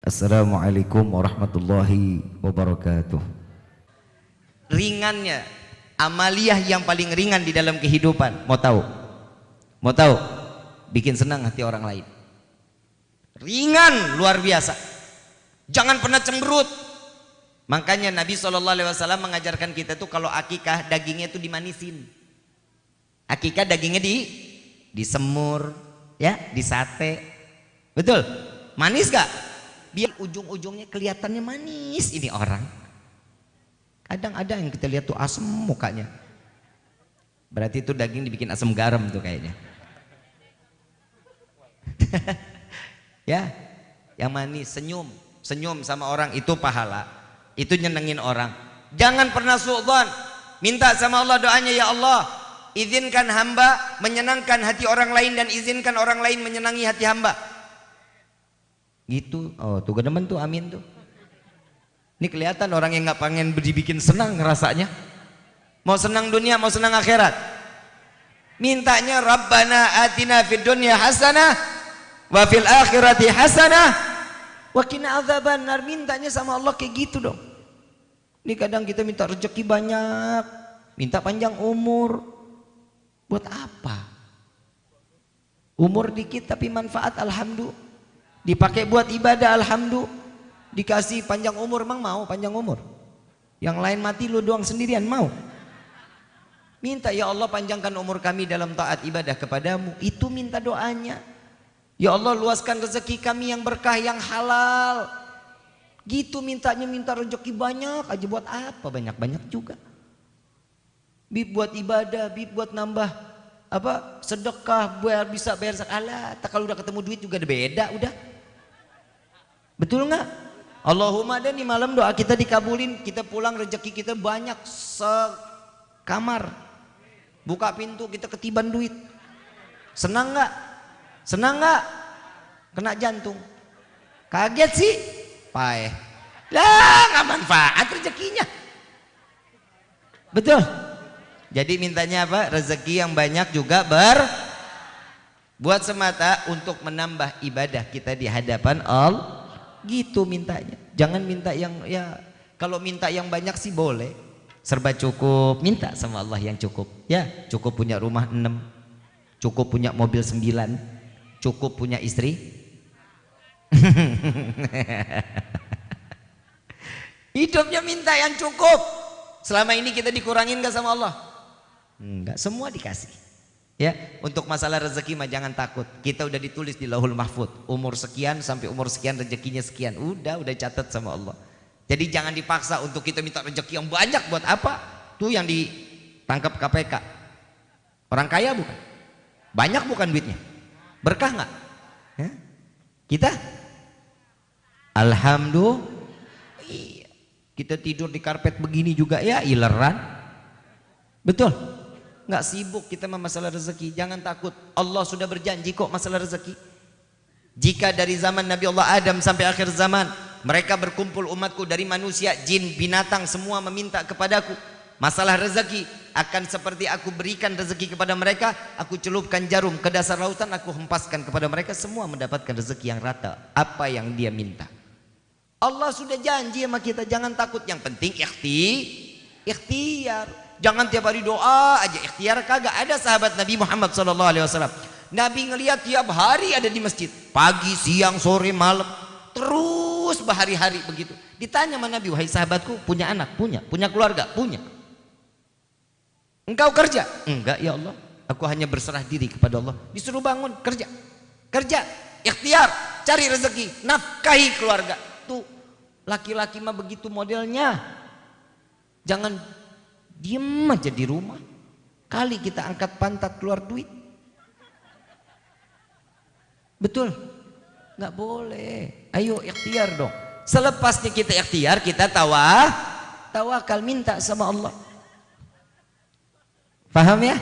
Assalamualaikum warahmatullahi wabarakatuh. Ringannya amaliyah yang paling ringan di dalam kehidupan. Mau tahu? Mau tahu? Bikin senang hati orang lain. Ringan luar biasa. Jangan pernah cemberut. Makanya Nabi SAW mengajarkan kita tuh kalau akikah dagingnya itu dimanisin. Akikah dagingnya di disemur, ya, di sate. Betul? Manis gak? Biar ujung-ujungnya kelihatannya manis. Ini orang. Kadang ada yang kita lihat tuh asem mukanya. Berarti itu daging dibikin asam garam tuh kayaknya. Ya yang manis senyum. Senyum sama orang itu pahala. Itu nyenengin orang. Jangan pernah suudzon. Minta sama Allah doanya ya Allah izinkan hamba menyenangkan hati orang lain dan izinkan orang lain menyenangi hati hamba Gitu. Oh, tuh demen tuh amin tuh. Ini kelihatan orang yang nggak pengen dibikin senang rasanya. Mau senang dunia, mau senang akhirat. Mintanya Rabbana atina fid dunya hasanah wa fil akhirati hasanah wa qina adzabannar. Mintanya sama Allah kayak gitu dong. Ini kadang kita minta rezeki banyak, minta panjang umur. Buat apa? Umur dikit tapi manfaat alhamdulillah dipakai buat ibadah alhamdulillah. Dikasih panjang umur emang mau panjang umur? Yang lain mati lu doang sendirian mau? Minta ya Allah panjangkan umur kami dalam taat ibadah kepadamu. Itu minta doanya. Ya Allah luaskan rezeki kami yang berkah yang halal. Gitu mintanya minta rezeki banyak aja. Buat apa? Banyak-banyak juga. Bib buat ibadah bib buat nambah apa sedekah biar bisa bayar zakat. Tak kalau udah ketemu duit juga ada beda udah Betul nggak? Allahumma dan di malam doa kita dikabulin, kita pulang rezeki kita banyak sekamar. Buka pintu kita ketiban duit. Senang nggak? Senang nggak? Kena jantung. Kaget sih? Pae. Lah nggak manfaat rezekinya. Betul. Jadi mintanya apa? Rezeki yang banyak juga ber buat semata untuk menambah ibadah kita di hadapan Allah Gitu mintanya. Jangan minta yang ya kalau minta yang banyak sih boleh. Serba cukup, minta sama Allah yang cukup. Ya, cukup punya rumah enam, cukup punya mobil sembilan, cukup punya istri. Hidupnya minta yang cukup. Selama ini kita dikurangin gak sama Allah? Enggak, semua dikasih. Ya, untuk masalah rezeki mah jangan takut. Kita udah ditulis di Lauhul Mahfud, umur sekian sampai umur sekian rezekinya sekian. Udah, udah catat sama Allah. Jadi jangan dipaksa untuk kita minta rezeki yang banyak buat apa? Tuh yang ditangkap KPK. Orang kaya bukan? Banyak bukan duitnya? Berkah nggak? Ya? Kita? Alhamdulillah. Iya. Kita tidur di karpet begini juga ya ileran. Betul? Nggak sibuk kita masalah rezeki. Jangan takut. Allah sudah berjanji kok masalah rezeki. Jika dari zaman Nabi Allah Adam sampai akhir zaman mereka berkumpul umatku dari manusia jin binatang semua meminta kepadaku masalah rezeki akan seperti aku berikan rezeki kepada mereka aku celupkan jarum ke dasar lautan aku hempaskan kepada mereka semua mendapatkan rezeki yang rata. Apa yang dia minta? Allah sudah janji sama kita jangan takut. Yang penting ikhti ikhtiar Jangan tiap hari doa aja ikhtiar kagak ada sahabat Nabi Muhammad sallallahu alaihi wasallam. Nabi ngelihat tiap hari ada di masjid, pagi, siang, sore, malam, terus berhari-hari begitu. Ditanya sama Nabi, "Wahai sahabatku, punya anak? Punya. Punya keluarga? Punya." Engkau kerja? Enggak, ya Allah. Aku hanya berserah diri kepada Allah. Disuruh bangun, kerja. Kerja, ikhtiar, cari rezeki, nafkahi keluarga. Tuh, laki-laki mah begitu modelnya. Jangan Diem aja di rumah. Kali kita angkat pantat keluar duit. Betul? Nggak boleh. Ayo ikhtiar dong. Selepasnya kita ikhtiar, kita tawah, tawakal minta sama Allah. Paham ya?